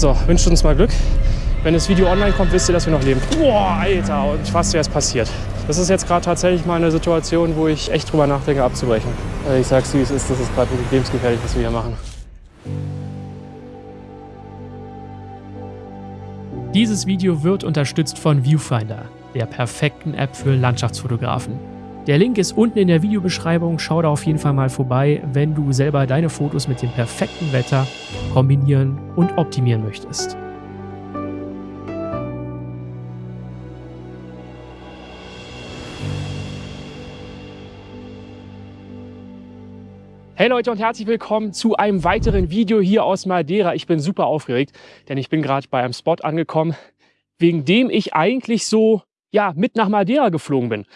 So, wünscht uns mal Glück. Wenn das Video online kommt, wisst ihr, dass wir noch leben. Boah, Alter, und was wäre es passiert. Das ist jetzt gerade tatsächlich mal eine Situation, wo ich echt drüber nachdenke, abzubrechen. Ich sag's, wie es ist, das ist gerade wirklich lebensgefährlich, was wir hier machen. Dieses Video wird unterstützt von Viewfinder, der perfekten App für Landschaftsfotografen. Der Link ist unten in der Videobeschreibung, schau da auf jeden Fall mal vorbei, wenn du selber deine Fotos mit dem perfekten Wetter kombinieren und optimieren möchtest. Hey Leute und herzlich willkommen zu einem weiteren Video hier aus Madeira. Ich bin super aufgeregt, denn ich bin gerade bei einem Spot angekommen, wegen dem ich eigentlich so ja, mit nach Madeira geflogen bin.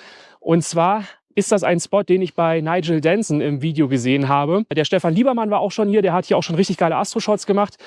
Und zwar ist das ein Spot, den ich bei Nigel Denson im Video gesehen habe. Der Stefan Liebermann war auch schon hier, der hat hier auch schon richtig geile Astro-Shots gemacht.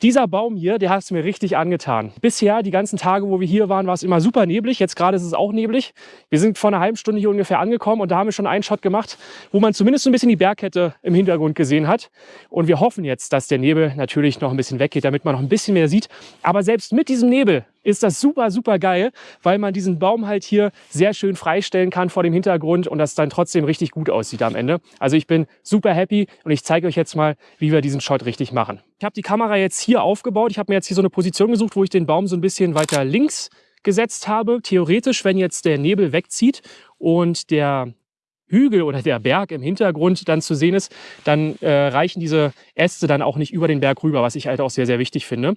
Dieser Baum hier, der hat es mir richtig angetan. Bisher, die ganzen Tage, wo wir hier waren, war es immer super neblig. Jetzt gerade ist es auch neblig. Wir sind vor einer halben Stunde hier ungefähr angekommen und da haben wir schon einen Shot gemacht, wo man zumindest so ein bisschen die Bergkette im Hintergrund gesehen hat. Und wir hoffen jetzt, dass der Nebel natürlich noch ein bisschen weggeht, damit man noch ein bisschen mehr sieht. Aber selbst mit diesem Nebel ist das super, super geil, weil man diesen Baum halt hier sehr schön freistellen kann vor dem Hintergrund und das dann trotzdem richtig gut aussieht am Ende. Also ich bin super happy und ich zeige euch jetzt mal, wie wir diesen Shot richtig machen. Ich habe die Kamera jetzt hier aufgebaut. Ich habe mir jetzt hier so eine Position gesucht, wo ich den Baum so ein bisschen weiter links gesetzt habe. Theoretisch, wenn jetzt der Nebel wegzieht und der Hügel oder der Berg im Hintergrund dann zu sehen ist, dann äh, reichen diese Äste dann auch nicht über den Berg rüber, was ich halt auch sehr, sehr wichtig finde.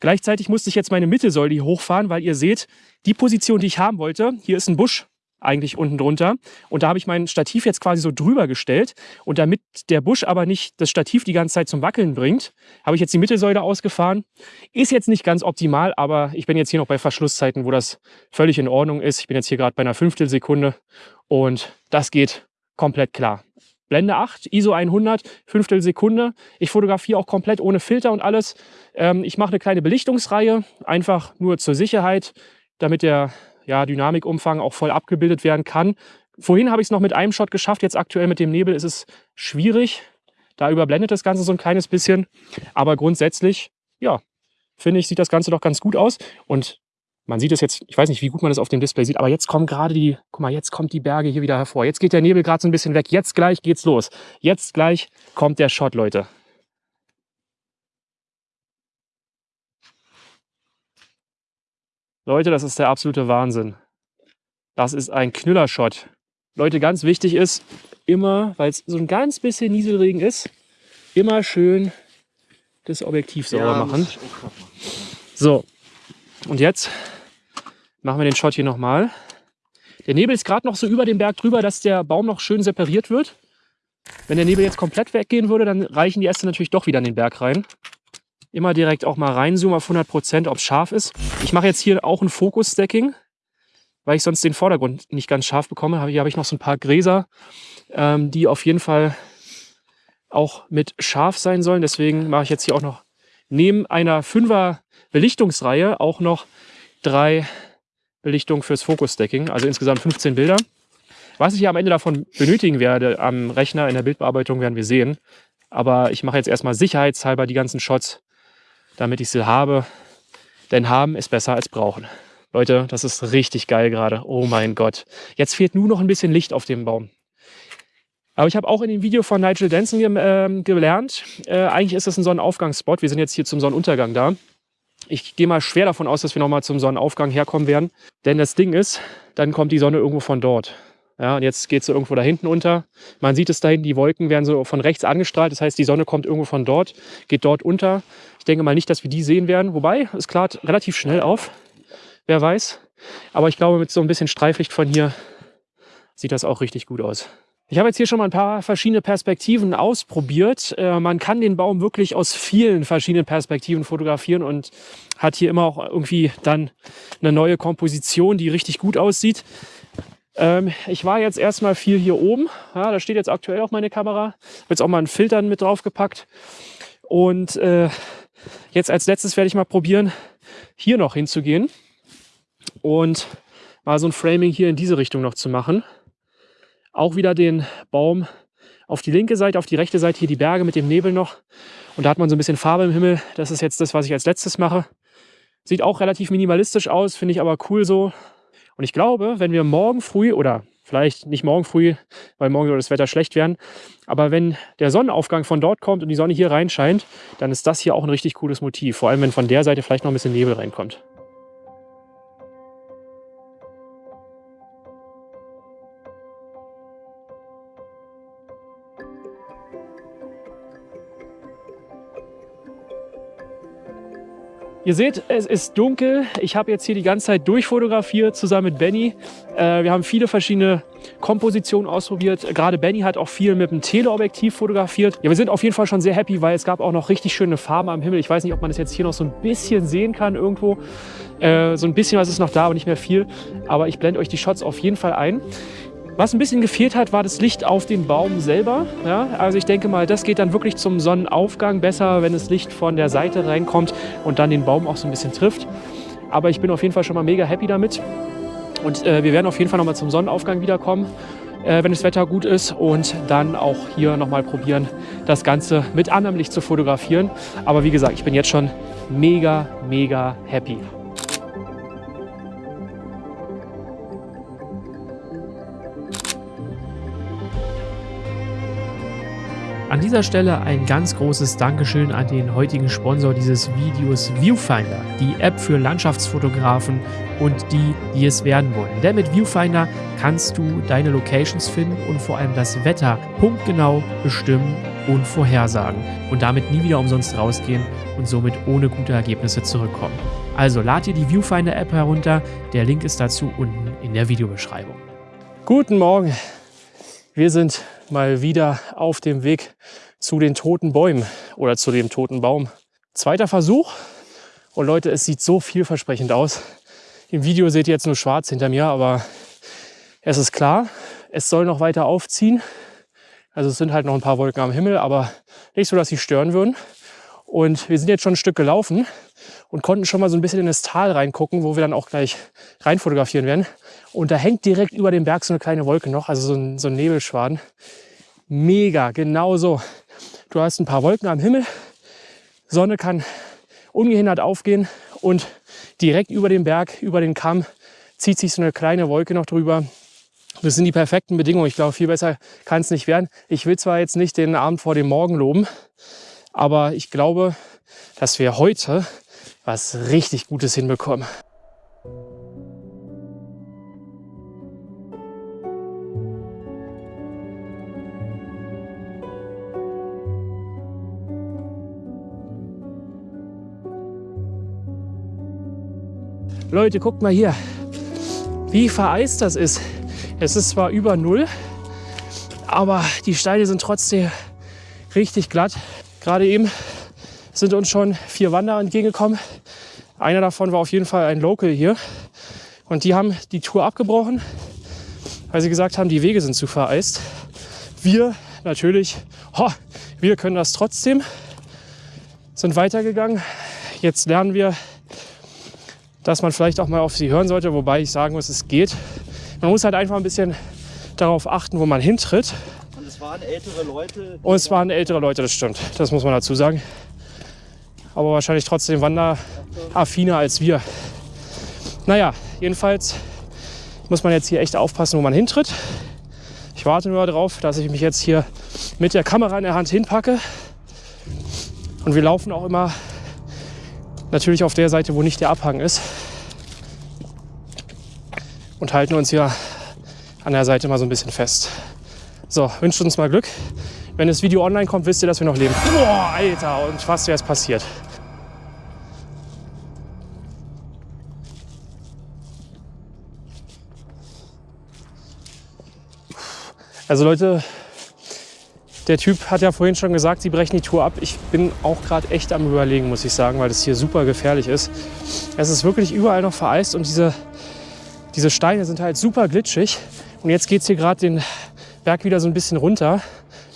Gleichzeitig musste ich jetzt meine Mittelsäule hier hochfahren, weil ihr seht, die Position, die ich haben wollte, hier ist ein Busch eigentlich unten drunter. Und da habe ich mein Stativ jetzt quasi so drüber gestellt. Und damit der Busch aber nicht das Stativ die ganze Zeit zum Wackeln bringt, habe ich jetzt die Mittelsäule ausgefahren. Ist jetzt nicht ganz optimal, aber ich bin jetzt hier noch bei Verschlusszeiten, wo das völlig in Ordnung ist. Ich bin jetzt hier gerade bei einer Fünftelsekunde und das geht komplett klar. Blende 8, ISO 100, Fünftel Sekunde. Ich fotografiere auch komplett ohne Filter und alles. Ähm, ich mache eine kleine Belichtungsreihe, einfach nur zur Sicherheit, damit der ja, Dynamikumfang auch voll abgebildet werden kann. Vorhin habe ich es noch mit einem Shot geschafft, jetzt aktuell mit dem Nebel ist es schwierig. Da überblendet das Ganze so ein kleines bisschen. Aber grundsätzlich, ja, finde ich, sieht das Ganze doch ganz gut aus. Und man sieht es jetzt, ich weiß nicht, wie gut man das auf dem Display sieht, aber jetzt kommen gerade die, guck mal, jetzt kommt die Berge hier wieder hervor. Jetzt geht der Nebel gerade so ein bisschen weg. Jetzt gleich geht's los. Jetzt gleich kommt der Shot, Leute. Leute, das ist der absolute Wahnsinn. Das ist ein Knüllershot. Leute, ganz wichtig ist, immer, weil es so ein ganz bisschen Nieselregen ist, immer schön das Objektiv sauber ja, machen. So, und jetzt machen wir den Shot hier nochmal. Der Nebel ist gerade noch so über dem Berg drüber, dass der Baum noch schön separiert wird. Wenn der Nebel jetzt komplett weggehen würde, dann reichen die Äste natürlich doch wieder in den Berg rein. Immer direkt auch mal reinzoomen auf 100 Prozent, ob es scharf ist. Ich mache jetzt hier auch ein Fokus-Stacking, weil ich sonst den Vordergrund nicht ganz scharf bekomme. Hier habe ich noch so ein paar Gräser, ähm, die auf jeden Fall auch mit scharf sein sollen. Deswegen mache ich jetzt hier auch noch neben einer 5er Belichtungsreihe auch noch drei Belichtungen fürs Focus-Stacking, also insgesamt 15 Bilder. Was ich am Ende davon benötigen werde am Rechner in der Bildbearbeitung, werden wir sehen. Aber ich mache jetzt erstmal sicherheitshalber die ganzen Shots, damit ich sie habe. Denn haben ist besser als brauchen. Leute, das ist richtig geil gerade. Oh mein Gott. Jetzt fehlt nur noch ein bisschen Licht auf dem Baum. Aber ich habe auch in dem Video von Nigel Denson ge äh, gelernt, äh, eigentlich ist das ein Sonnenaufgangsspot. Wir sind jetzt hier zum Sonnenuntergang da. Ich gehe mal schwer davon aus, dass wir nochmal zum Sonnenaufgang herkommen werden. Denn das Ding ist, dann kommt die Sonne irgendwo von dort. Ja, und jetzt geht sie irgendwo da hinten unter. Man sieht es da hinten, die Wolken werden so von rechts angestrahlt. Das heißt, die Sonne kommt irgendwo von dort, geht dort unter. Ich denke mal nicht, dass wir die sehen werden. Wobei, es klart relativ schnell auf. Wer weiß. Aber ich glaube, mit so ein bisschen Streiflicht von hier sieht das auch richtig gut aus. Ich habe jetzt hier schon mal ein paar verschiedene Perspektiven ausprobiert. Äh, man kann den Baum wirklich aus vielen verschiedenen Perspektiven fotografieren und hat hier immer auch irgendwie dann eine neue Komposition, die richtig gut aussieht. Ähm, ich war jetzt erstmal viel hier oben. Ja, da steht jetzt aktuell auch meine Kamera. Habe jetzt auch mal einen Filter mit draufgepackt. Und äh, jetzt als letztes werde ich mal probieren, hier noch hinzugehen und mal so ein Framing hier in diese Richtung noch zu machen auch wieder den Baum auf die linke Seite, auf die rechte Seite hier die Berge mit dem Nebel noch. Und da hat man so ein bisschen Farbe im Himmel. Das ist jetzt das, was ich als letztes mache. Sieht auch relativ minimalistisch aus, finde ich aber cool so. Und ich glaube, wenn wir morgen früh oder vielleicht nicht morgen früh, weil morgen soll das Wetter schlecht werden, aber wenn der Sonnenaufgang von dort kommt und die Sonne hier reinscheint, dann ist das hier auch ein richtig cooles Motiv. Vor allem, wenn von der Seite vielleicht noch ein bisschen Nebel reinkommt. Ihr seht, es ist dunkel. Ich habe jetzt hier die ganze Zeit durchfotografiert zusammen mit Benny. Äh, wir haben viele verschiedene Kompositionen ausprobiert. Gerade Benny hat auch viel mit dem Teleobjektiv fotografiert. Ja, wir sind auf jeden Fall schon sehr happy, weil es gab auch noch richtig schöne Farben am Himmel. Ich weiß nicht, ob man das jetzt hier noch so ein bisschen sehen kann irgendwo. Äh, so ein bisschen was ist noch da, aber nicht mehr viel. Aber ich blende euch die Shots auf jeden Fall ein. Was ein bisschen gefehlt hat, war das Licht auf den Baum selber. Ja, also ich denke mal, das geht dann wirklich zum Sonnenaufgang besser, wenn das Licht von der Seite reinkommt und dann den Baum auch so ein bisschen trifft. Aber ich bin auf jeden Fall schon mal mega happy damit. Und äh, wir werden auf jeden Fall nochmal zum Sonnenaufgang wiederkommen, äh, wenn das Wetter gut ist. Und dann auch hier nochmal probieren, das Ganze mit anderem Licht zu fotografieren. Aber wie gesagt, ich bin jetzt schon mega, mega happy. An dieser Stelle ein ganz großes Dankeschön an den heutigen Sponsor dieses Videos Viewfinder, die App für Landschaftsfotografen und die, die es werden wollen. Denn mit Viewfinder kannst du deine Locations finden und vor allem das Wetter punktgenau bestimmen und vorhersagen und damit nie wieder umsonst rausgehen und somit ohne gute Ergebnisse zurückkommen. Also lad dir die Viewfinder App herunter, der Link ist dazu unten in der Videobeschreibung. Guten Morgen, wir sind mal wieder auf dem Weg zu den toten Bäumen oder zu dem toten Baum. Zweiter Versuch. Und Leute, es sieht so vielversprechend aus. Im Video seht ihr jetzt nur schwarz hinter mir, aber es ist klar, es soll noch weiter aufziehen. Also es sind halt noch ein paar Wolken am Himmel, aber nicht so, dass sie stören würden. Und wir sind jetzt schon ein Stück gelaufen und konnten schon mal so ein bisschen in das Tal reingucken, wo wir dann auch gleich rein fotografieren werden. Und da hängt direkt über dem Berg so eine kleine Wolke noch, also so ein, so ein Nebelschwaden. Mega, genau so. Du hast ein paar Wolken am Himmel, Sonne kann ungehindert aufgehen und direkt über dem Berg, über den Kamm, zieht sich so eine kleine Wolke noch drüber. Das sind die perfekten Bedingungen. Ich glaube, viel besser kann es nicht werden. Ich will zwar jetzt nicht den Abend vor dem Morgen loben, aber ich glaube, dass wir heute was richtig Gutes hinbekommen. Leute, guckt mal hier, wie vereist das ist. Es ist zwar über Null, aber die Steine sind trotzdem richtig glatt. Gerade eben sind uns schon vier Wanderer entgegengekommen. Einer davon war auf jeden Fall ein Local hier. Und die haben die Tour abgebrochen, weil sie gesagt haben, die Wege sind zu vereist. Wir natürlich, oh, wir können das trotzdem, sind weitergegangen. Jetzt lernen wir, dass man vielleicht auch mal auf sie hören sollte, wobei ich sagen muss, es geht. Man muss halt einfach ein bisschen darauf achten, wo man hintritt. Waren ältere Leute. Und es waren ältere Leute, das stimmt. Das muss man dazu sagen aber wahrscheinlich trotzdem wanderaffiner als wir. Naja, jedenfalls muss man jetzt hier echt aufpassen, wo man hintritt. Ich warte nur darauf, dass ich mich jetzt hier mit der Kamera in der Hand hinpacke. Und wir laufen auch immer natürlich auf der Seite, wo nicht der Abhang ist. Und halten uns hier an der Seite mal so ein bisschen fest. So, wünscht uns mal Glück. Wenn das Video online kommt, wisst ihr, dass wir noch leben. Boah, Alter, und fast wäre es passiert. Also Leute, der Typ hat ja vorhin schon gesagt, sie brechen die Tour ab. Ich bin auch gerade echt am überlegen, muss ich sagen, weil das hier super gefährlich ist. Es ist wirklich überall noch vereist und diese, diese Steine sind halt super glitschig. Und jetzt geht es hier gerade den Berg wieder so ein bisschen runter.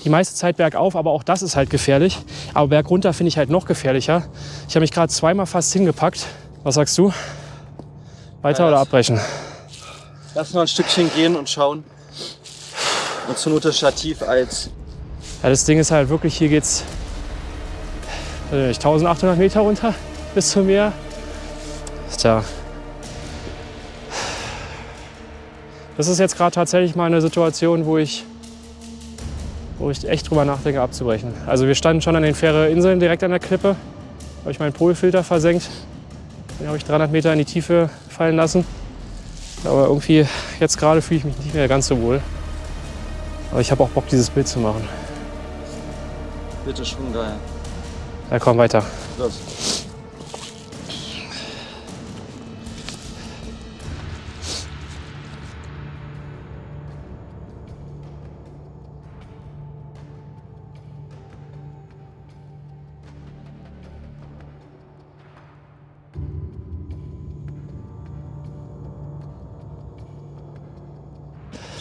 Die meiste Zeit bergauf, aber auch das ist halt gefährlich. Aber bergunter finde ich halt noch gefährlicher. Ich habe mich gerade zweimal fast hingepackt. Was sagst du? Weiter ja, oder abbrechen? Lass noch ein Stückchen gehen und schauen und zur Not das Stativ als Ja, das Ding ist halt wirklich, hier geht's äh, 1800 Meter runter bis zum Meer. Tja. Das ist jetzt gerade tatsächlich mal eine Situation, wo ich, wo ich echt drüber nachdenke, abzubrechen. Also wir standen schon an den Fähre-Inseln direkt an der Klippe. Habe ich meinen Polfilter versenkt. Den habe ich 300 Meter in die Tiefe fallen lassen. Aber irgendwie, jetzt gerade fühle ich mich nicht mehr ganz so wohl. Aber ich habe auch Bock, dieses Bild zu machen. Bitte schon geil. Ja, komm weiter. Los.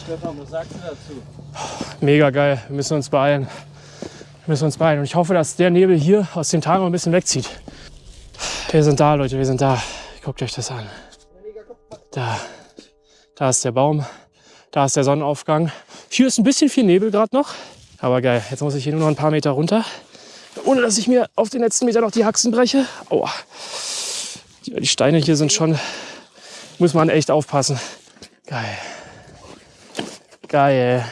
Stefan, was sagst du dazu? Mega geil. Wir müssen uns beeilen. Wir müssen uns beeilen. Und ich hoffe, dass der Nebel hier aus dem noch ein bisschen wegzieht. Wir sind da, Leute. Wir sind da. Guckt euch das an. Da. Da ist der Baum. Da ist der Sonnenaufgang. Hier ist ein bisschen viel Nebel gerade noch. Aber geil. Jetzt muss ich hier nur noch ein paar Meter runter. Ohne dass ich mir auf den letzten Meter noch die Haxen breche. Aua. Die Steine hier sind schon. Muss man echt aufpassen. Geil. Geil.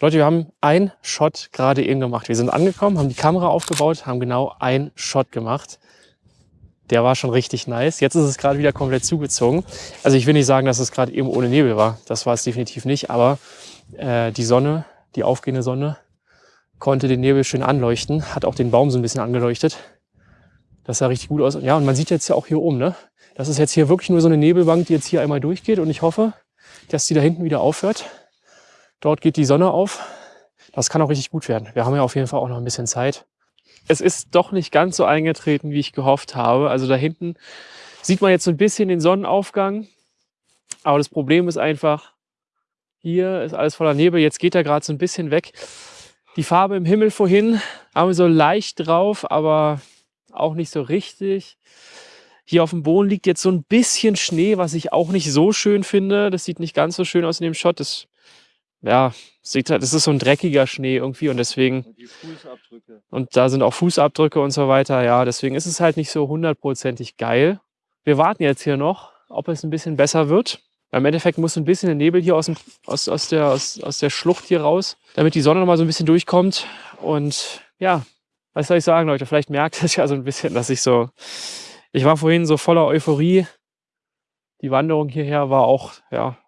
Leute, wir haben einen Shot gerade eben gemacht. Wir sind angekommen, haben die Kamera aufgebaut, haben genau einen Shot gemacht. Der war schon richtig nice. Jetzt ist es gerade wieder komplett zugezogen. Also ich will nicht sagen, dass es gerade eben ohne Nebel war. Das war es definitiv nicht. Aber äh, die Sonne, die aufgehende Sonne, konnte den Nebel schön anleuchten. Hat auch den Baum so ein bisschen angeleuchtet. Das sah richtig gut aus. Ja, und man sieht jetzt ja auch hier oben, ne? Das ist jetzt hier wirklich nur so eine Nebelbank, die jetzt hier einmal durchgeht. Und ich hoffe, dass die da hinten wieder aufhört. Dort geht die Sonne auf. Das kann auch richtig gut werden. Wir haben ja auf jeden Fall auch noch ein bisschen Zeit. Es ist doch nicht ganz so eingetreten, wie ich gehofft habe. Also da hinten sieht man jetzt so ein bisschen den Sonnenaufgang. Aber das Problem ist einfach, hier ist alles voller Nebel. Jetzt geht er gerade so ein bisschen weg. Die Farbe im Himmel vorhin haben wir so leicht drauf, aber auch nicht so richtig. Hier auf dem Boden liegt jetzt so ein bisschen Schnee, was ich auch nicht so schön finde. Das sieht nicht ganz so schön aus in dem Shot. Das ja, sieht halt, das ist so ein dreckiger Schnee irgendwie und deswegen. Und die Fußabdrücke. Und da sind auch Fußabdrücke und so weiter. Ja, deswegen ist es halt nicht so hundertprozentig geil. Wir warten jetzt hier noch, ob es ein bisschen besser wird. Im Endeffekt muss ein bisschen der Nebel hier aus, dem, aus, aus, der, aus, aus der Schlucht hier raus, damit die Sonne noch mal so ein bisschen durchkommt. Und ja, was soll ich sagen, Leute? Vielleicht merkt es ja so ein bisschen, dass ich so. Ich war vorhin so voller Euphorie. Die Wanderung hierher war auch, ja,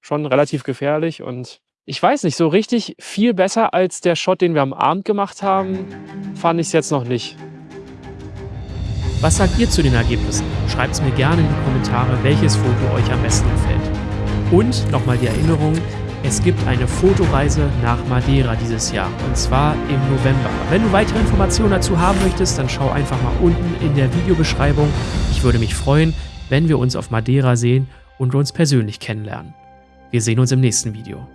schon relativ gefährlich und ich weiß nicht, so richtig viel besser als der Shot, den wir am Abend gemacht haben, fand ich es jetzt noch nicht. Was sagt ihr zu den Ergebnissen? Schreibt es mir gerne in die Kommentare, welches Foto euch am besten gefällt. Und nochmal die Erinnerung, es gibt eine Fotoreise nach Madeira dieses Jahr und zwar im November. Wenn du weitere Informationen dazu haben möchtest, dann schau einfach mal unten in der Videobeschreibung. Ich würde mich freuen, wenn wir uns auf Madeira sehen und uns persönlich kennenlernen. Wir sehen uns im nächsten Video.